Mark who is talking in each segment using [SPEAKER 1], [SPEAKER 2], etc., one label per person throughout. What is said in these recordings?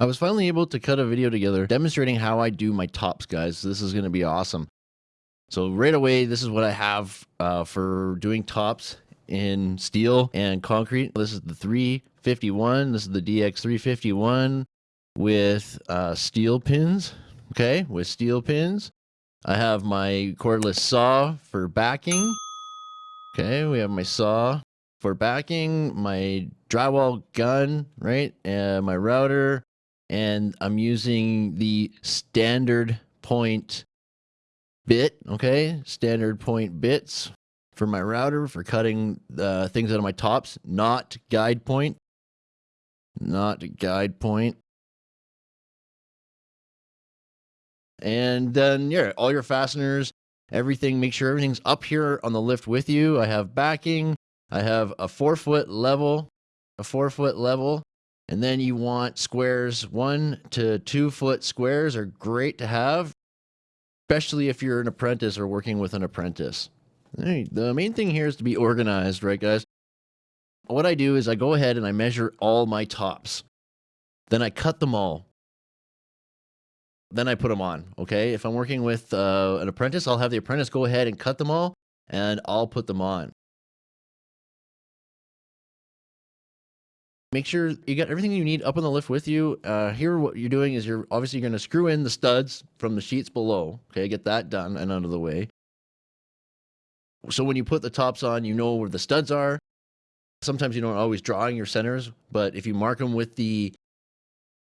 [SPEAKER 1] I was finally able to cut a video together demonstrating how I do my tops, guys. This is going to be awesome. So right away, this is what I have uh, for doing tops in steel and concrete. This is the 351. This is the DX351 with uh, steel pins. Okay, with steel pins. I have my cordless saw for backing. Okay, we have my saw for backing, my drywall gun, right? And my router, and I'm using the standard point bit, okay? Standard point bits for my router for cutting uh, things out of my tops, not guide point. Not guide point. And then, yeah, all your fasteners, everything, make sure everything's up here on the lift with you. I have backing. I have a four foot level, a four foot level. And then you want squares, one to two foot squares are great to have, especially if you're an apprentice or working with an apprentice. The main thing here is to be organized, right, guys? What I do is I go ahead and I measure all my tops. Then I cut them all. Then I put them on, okay? If I'm working with uh, an apprentice, I'll have the apprentice go ahead and cut them all, and I'll put them on. Make sure you got everything you need up on the lift with you. Uh, here, what you're doing is you're obviously going to screw in the studs from the sheets below. Okay, get that done and out of the way. So when you put the tops on, you know where the studs are. Sometimes you don't always drawing your centers, but if you mark them with the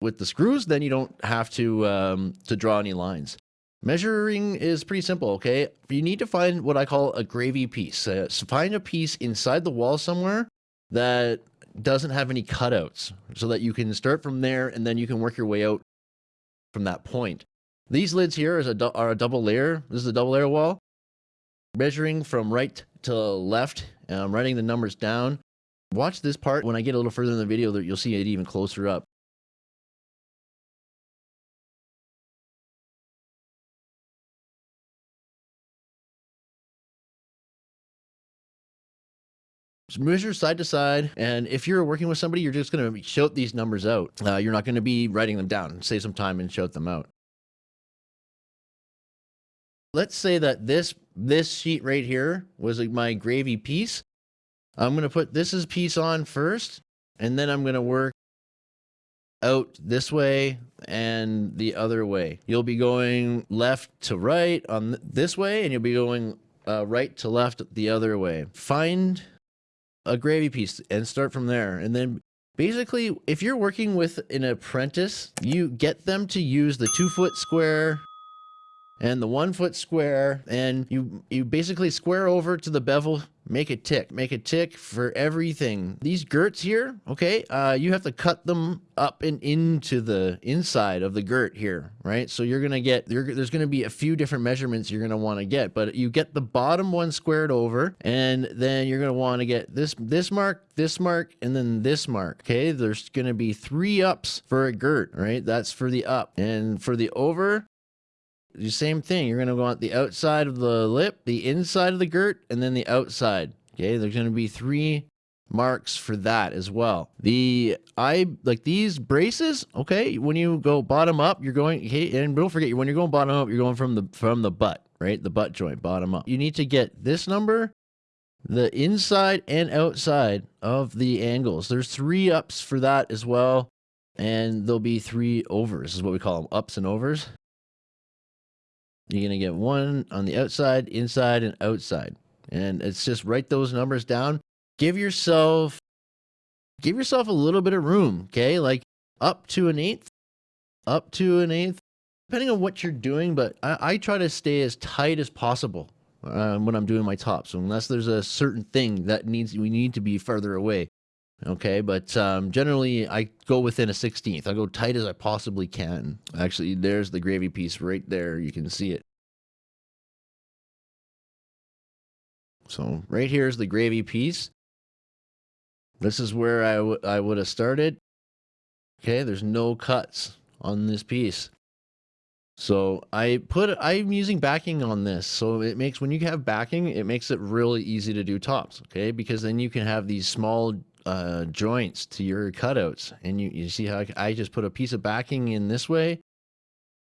[SPEAKER 1] with the screws, then you don't have to um, to draw any lines. Measuring is pretty simple, okay? You need to find what I call a gravy piece. Uh, so find a piece inside the wall somewhere that doesn't have any cutouts so that you can start from there and then you can work your way out from that point. These lids here is a are a double layer. This is a double layer wall. Measuring from right to left, I'm writing the numbers down. Watch this part. When I get a little further in the video, you'll see it even closer up. Measure side to side. And if you're working with somebody, you're just going to shout these numbers out. Uh, you're not going to be writing them down. Save some time and shout them out. Let's say that this this sheet right here was like my gravy piece. I'm going to put this as piece on first, and then I'm going to work out this way and the other way. You'll be going left to right on this way, and you'll be going uh, right to left the other way. Find a gravy piece and start from there. And then basically, if you're working with an apprentice, you get them to use the two foot square and the one foot square and you you basically square over to the bevel make it tick. Make it tick for everything. These girts here okay uh, you have to cut them up and into the inside of the girt here right? So you're gonna get there's gonna be a few different measurements you're gonna want to get but you get the bottom one squared over and then you're gonna want to get this this mark this mark and then this mark okay? There's gonna be three ups for a girt right? That's for the up. And for the over the same thing. You're going to want the outside of the lip, the inside of the girt, and then the outside. Okay, there's going to be three marks for that as well. The I like these braces. Okay, when you go bottom up, you're going. Okay, and don't forget when you're going bottom up, you're going from the from the butt, right? The butt joint, bottom up. You need to get this number, the inside and outside of the angles. There's three ups for that as well, and there'll be three overs. Is what we call them, ups and overs. You're going to get one on the outside, inside, and outside. And it's just write those numbers down. Give yourself give yourself a little bit of room, okay? Like up to an eighth, up to an eighth, depending on what you're doing. But I, I try to stay as tight as possible uh, when I'm doing my tops, unless there's a certain thing that needs we need to be further away. Okay, but um, generally I go within a 16th. I go tight as I possibly can. Actually, there's the gravy piece right there. You can see it. So right here is the gravy piece. This is where I, I would have started. Okay, there's no cuts on this piece. So I put, I'm using backing on this. So it makes, when you have backing, it makes it really easy to do tops. Okay, because then you can have these small uh, joints to your cutouts. And you, you see how I, just put a piece of backing in this way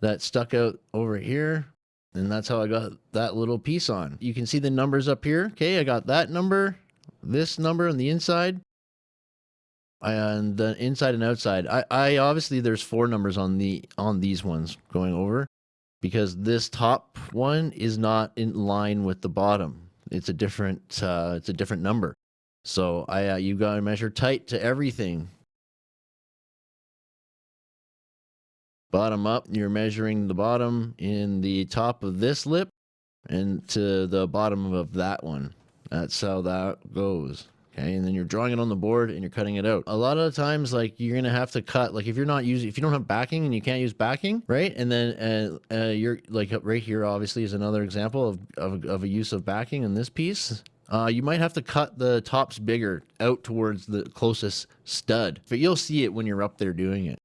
[SPEAKER 1] that stuck out over here. And that's how I got that little piece on. You can see the numbers up here. Okay, I got that number, this number on the inside, and the inside and outside. I, I obviously there's four numbers on the on these ones going over because this top one is not in line with the bottom. It's a different uh, it's a different number. So I uh, you got to measure tight to everything. Bottom up, you're measuring the bottom in the top of this lip and to the bottom of that one. That's how that goes. Okay, and then you're drawing it on the board and you're cutting it out. A lot of times, like you're gonna have to cut, like if you're not using, if you don't have backing and you can't use backing, right? And then uh, uh, you're like right here, obviously, is another example of, of, of a use of backing in this piece. Uh, you might have to cut the tops bigger out towards the closest stud, but you'll see it when you're up there doing it.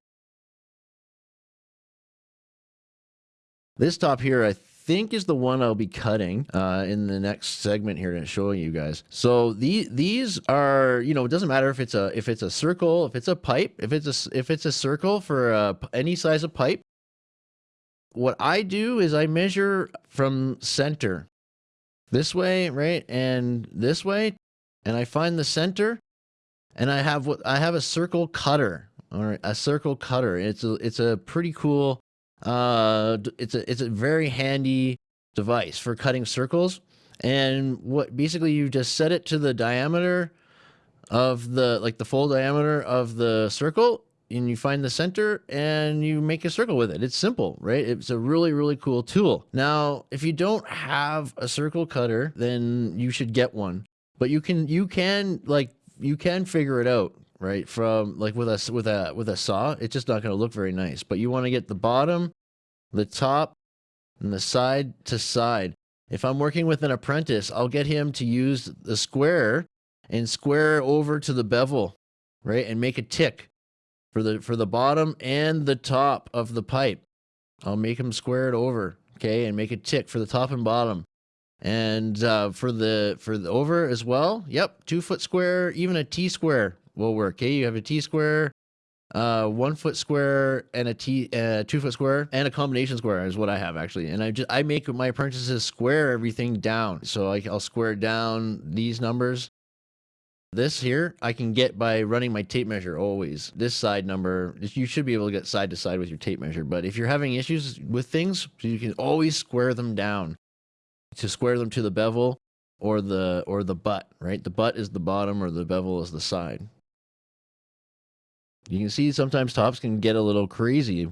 [SPEAKER 1] This top here, I think is the one I'll be cutting uh, in the next segment here to show you guys. So these these are you know it doesn't matter if it's a if it's a circle if it's a pipe if it's a if it's a circle for uh, any size of pipe. What I do is I measure from center this way right and this way and I find the center and I have what I have a circle cutter or a circle cutter. It's a it's a pretty cool uh, it's a it's a very handy device for cutting circles. And what basically you just set it to the diameter of the like the full diameter of the circle and you find the center and you make a circle with it. It's simple, right? It's a really, really cool tool. Now, if you don't have a circle cutter, then you should get one. But you can, you can like, you can figure it out right? From like with a with a with a saw, it's just not going to look very nice. But you want to get the bottom, the top, and the side to side. If I'm working with an apprentice, I'll get him to use the square and square over to the bevel, right? And make a tick for the for the bottom and the top of the pipe. I'll make them square it over, okay, and make a tick for the top and bottom. And uh, for the for the over as well, yep, two foot square, even a T square will work. Okay, you have a T square, uh, one foot square, and a T, uh, two foot square, and a combination square is what I have actually. And I just I make my apprentices square everything down. So I, I'll square down these numbers. This here I can get by running my tape measure always. This side number, you should be able to get side to side with your tape measure. But if you're having issues with things, you can always square them down to square them to the bevel or the or the butt, right? The butt is the bottom or the bevel is the side. You can see sometimes tops can get a little crazy.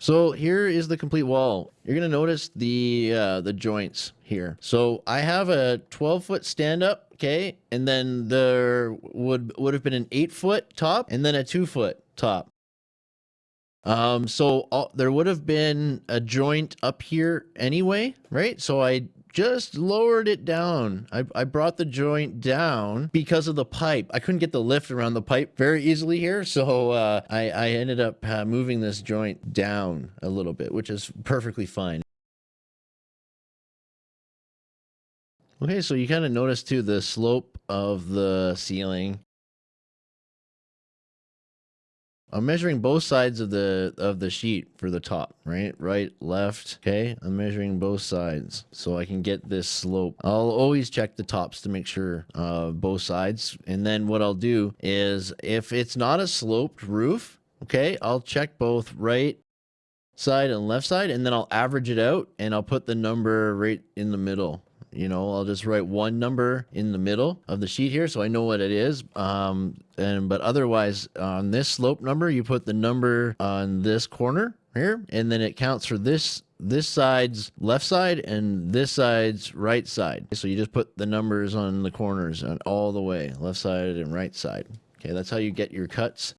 [SPEAKER 1] So here is the complete wall. You're gonna notice the uh, the joints here. So I have a 12 foot stand up, okay, and then there would would have been an eight foot top and then a two foot top. Um, so all, there would have been a joint up here anyway, right? So I just lowered it down. I, I brought the joint down because of the pipe. I couldn't get the lift around the pipe very easily here. So uh, I, I ended up uh, moving this joint down a little bit, which is perfectly fine. Okay, so you kind of notice too the slope of the ceiling I'm measuring both sides of the of the sheet for the top, right? Right, left. Okay, I'm measuring both sides so I can get this slope. I'll always check the tops to make sure uh, both sides. And then what I'll do is if it's not a sloped roof, okay, I'll check both right side and left side and then I'll average it out and I'll put the number right in the middle you know i'll just write one number in the middle of the sheet here so i know what it is. Um and but otherwise on this slope number you put the number on this corner here and then it counts for this this side's left side and this side's right side. So you just put the numbers on the corners on all the way left side and right side. Okay that's how you get your cuts.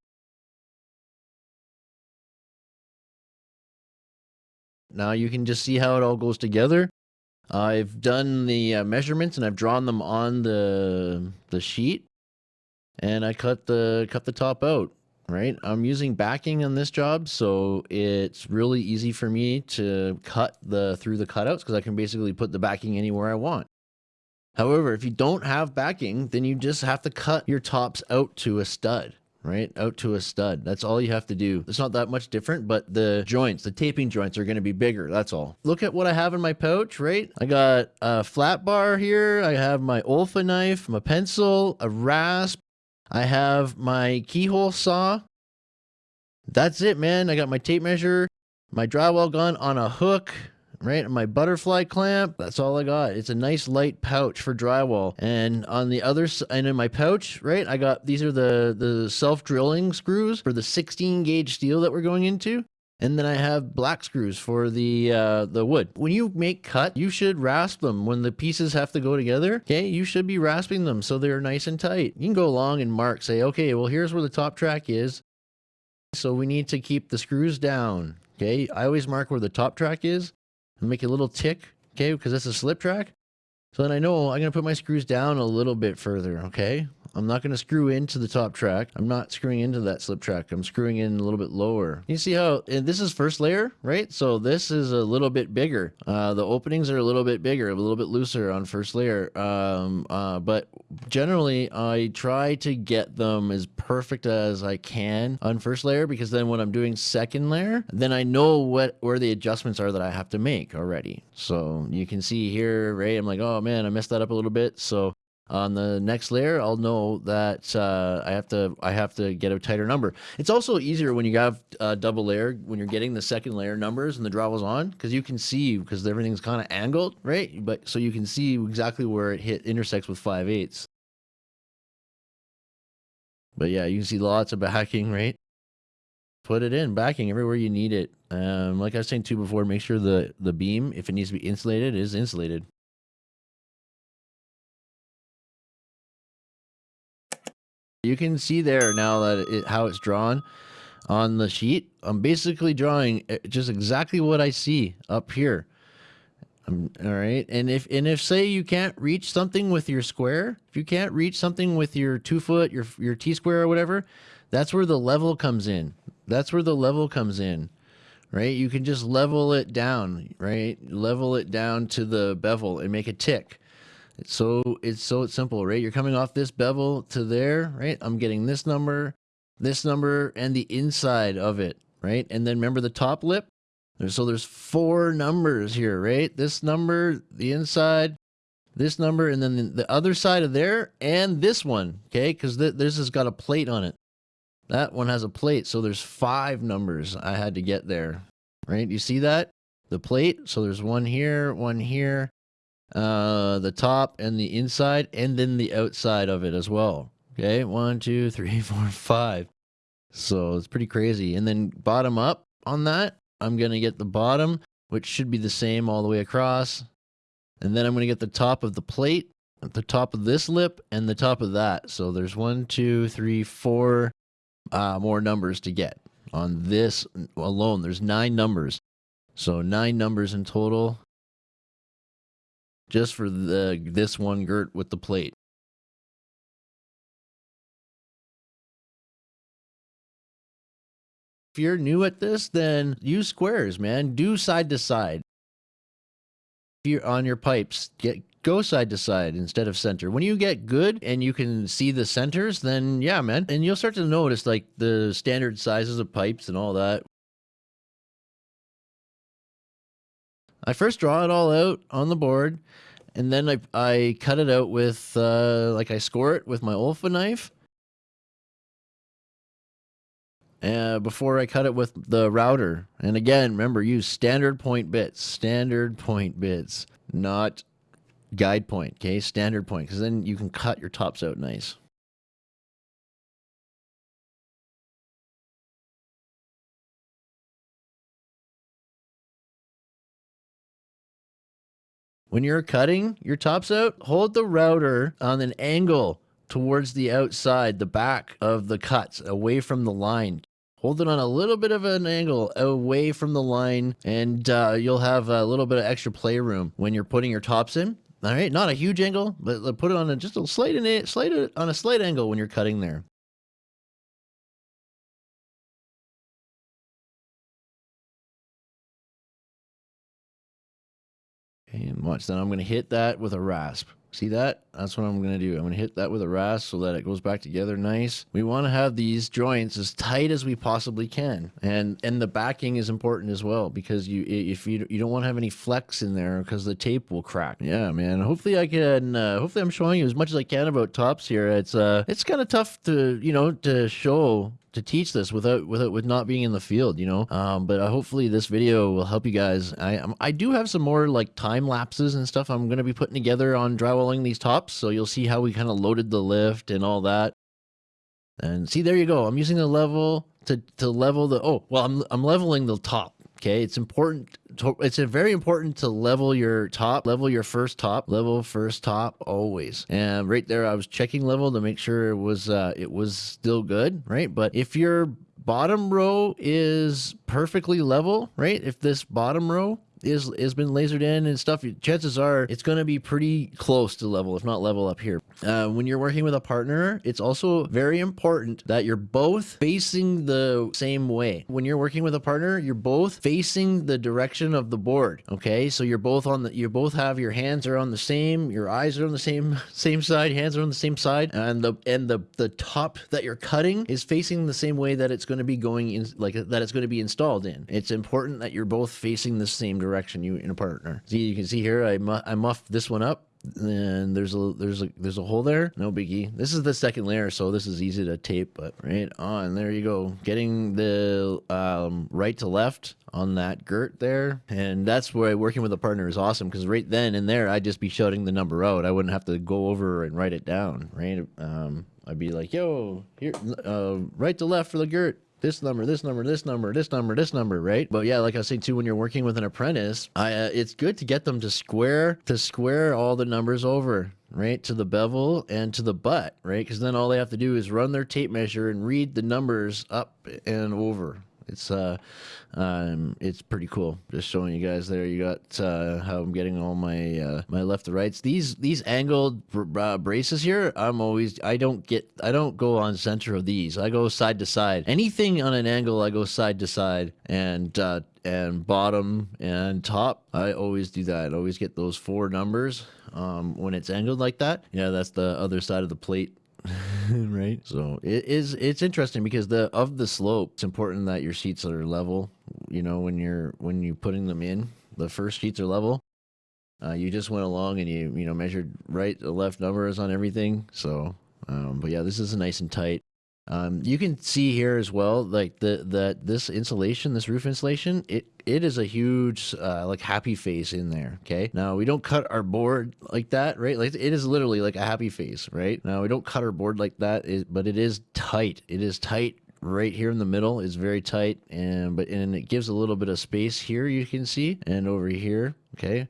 [SPEAKER 1] Now you can just see how it all goes together I've done the uh, measurements and I've drawn them on the the sheet, and I cut the cut the top out. right? I'm using backing on this job, so it's really easy for me to cut the through the cutouts because I can basically put the backing anywhere I want. However, if you don't have backing, then you just have to cut your tops out to a stud right? Out to a stud. That's all you have to do. It's not that much different but the joints the taping joints are going to be bigger that's all. Look at what i have in my pouch right? I got a flat bar here i have my olfa knife my pencil a rasp i have my keyhole saw. That's it man. I got my tape measure my drywall gun on a hook right? My butterfly clamp, that's all I got. It's a nice light pouch for drywall. And on the other side, and in my pouch, right, I got, these are the, the self-drilling screws for the 16 gauge steel that we're going into. And then I have black screws for the uh, the wood. When you make cut, you should rasp them. When the pieces have to go together, okay, you should be rasping them so they're nice and tight. You can go along and mark, say, okay, well, here's where the top track is. So we need to keep the screws down. Okay, I always mark where the top track is and make a little tick, okay, because that's a slip track. So then I know I'm going to put my screws down a little bit further, okay? I'm not going to screw into the top track. I'm not screwing into that slip track. I'm screwing in a little bit lower. You see how this is first layer, right? So this is a little bit bigger. Uh, the openings are a little bit bigger, a little bit looser on first layer. Um, uh, but generally, I try to get them as perfect as I can on first layer because then when I'm doing second layer, then I know what where the adjustments are that I have to make already. So you can see here, right? I'm like, oh man, I messed that up a little bit. So on the next layer, I'll know that uh, I have to I have to get a tighter number. It's also easier when you have a double layer when you're getting the second layer numbers and the drywall's on because you can see because everything's kind of angled, right? But so you can see exactly where it hit intersects with 5 eighths. But yeah, you can see lots of backing, right? Put it in backing everywhere you need it. Um, like I was saying too before, make sure the the beam, if it needs to be insulated, is insulated. You can see there now that it, how it's drawn on the sheet. I'm basically drawing eh, just exactly what I see up here. Um, all right. And if, and if say you can't reach something with your square, if you can't reach something with your two foot, your, your T square or whatever, that's where the level comes in. That's where the level comes in, right? You can just level it down, right? Level it down to the bevel and make a tick. It's so it's so simple, right? You're coming off this bevel to there, right? I'm getting this number, this number, and the inside of it, right? And then remember the top lip? So there's four numbers here, right? This number, the inside, this number, and then the other side of there, and this one, okay? Because th this has got a plate on it. That one has a plate, so there's five numbers I had to get there, right? You see that? The plate, so there's one here, one here, uh, the top and the inside, and then the outside of it as well. Okay, one, two, three, four, five. So it's pretty crazy. And then bottom up on that, I'm going to get the bottom, which should be the same all the way across. And then I'm going to get the top of the plate, at the top of this lip, and the top of that. So there's one, two, three, four uh, more numbers to get on this alone. There's nine numbers. So nine numbers in total just for the this one girt with the plate. If you're new at this, then use squares, man. Do side to side. If you're on your pipes, get go side to side instead of center. When you get good and you can see the centers, then yeah, man. And you'll start to notice like the standard sizes of pipes and all that. I first draw it all out on the board and then I, I cut it out with, uh, like I score it with my Olfa knife. Uh, before I cut it with the router. And again, remember, use standard point bits, standard point bits, not guide point, okay? Standard point, because then you can cut your tops out nice. When you're cutting your tops out, hold the router on an angle towards the outside, the back of the cuts, away from the line. Hold it on a little bit of an angle away from the line, and uh, you'll have a little bit of extra playroom when you're putting your tops in. All right, not a huge angle, but put it on a, just a slight, slight on a slight angle when you're cutting there. And watch, then I'm going to hit that with a rasp. See that? That's what I'm going to do. I'm going to hit that with a rasp so that it goes back together nice. We want to have these joints as tight as we possibly can. And and the backing is important as well because you if you you don't want to have any flex in there because the tape will crack. Yeah, man. Hopefully I can uh, hopefully I'm showing you as much as I can about tops here. It's uh it's kind of tough to, you know, to show to teach this without without with not being in the field, you know. Um, but uh, hopefully this video will help you guys. I um, I do have some more like time lapses and stuff I'm gonna be putting together on drywalling these tops, so you'll see how we kind of loaded the lift and all that. And see, there you go. I'm using the level to to level the. Oh, well, I'm I'm leveling the top. Okay, it's important. To, it's very important to level your top, level your first top, level first top always. And right there, I was checking level to make sure it was uh, it was still good, right? But if your bottom row is perfectly level, right? If this bottom row is has been lasered in and stuff, chances are it's going to be pretty close to level, if not level up here. Uh, when you're working with a partner, it's also very important that you're both facing the same way. When you're working with a partner, you're both facing the direction of the board. Okay, so you're both on the you both have your hands are on the same, your eyes are on the same same side, hands are on the same side, and the and the the top that you're cutting is facing the same way that it's going to be going in, like that it's going to be installed in. It's important that you're both facing the same direction direction you in a partner. See, you can see here, I, mu I muffed this one up and there's a there's a there's a hole there. No biggie. This is the second layer so this is easy to tape but right on there you go. Getting the um, right to left on that girt there and that's where working with a partner is awesome because right then and there i'd just be shouting the number out. I wouldn't have to go over and write it down right? Um, i'd be like yo here uh, right to left for the girt this number, this number, this number, this number, this number, right? But yeah, like I saying too, when you're working with an apprentice, I, uh, it's good to get them to square to square all the numbers over, right, to the bevel and to the butt, right? Because then all they have to do is run their tape measure and read the numbers up and over, it's uh, um, it's pretty cool. Just showing you guys there. You got uh, how I'm getting all my uh, my left to rights. These these angled uh, braces here. I'm always I don't get I don't go on center of these. I go side to side. Anything on an angle, I go side to side and uh, and bottom and top. I always do that. I always get those four numbers um, when it's angled like that. Yeah, that's the other side of the plate right? So it is it's interesting because the of the slope, it's important that your seats are level. You know, when you're when you putting them in, the first sheets are level. Uh, you just went along and you you know measured right left numbers on everything. So, um, but yeah, this is a nice and tight. Um, you can see here as well, like the that this insulation, this roof insulation, it it is a huge uh, like happy face in there. Okay, now we don't cut our board like that, right? Like it is literally like a happy face, right? Now we don't cut our board like that, but it is tight. It is tight right here in the middle is very tight and but and it gives a little bit of space here you can see and over here okay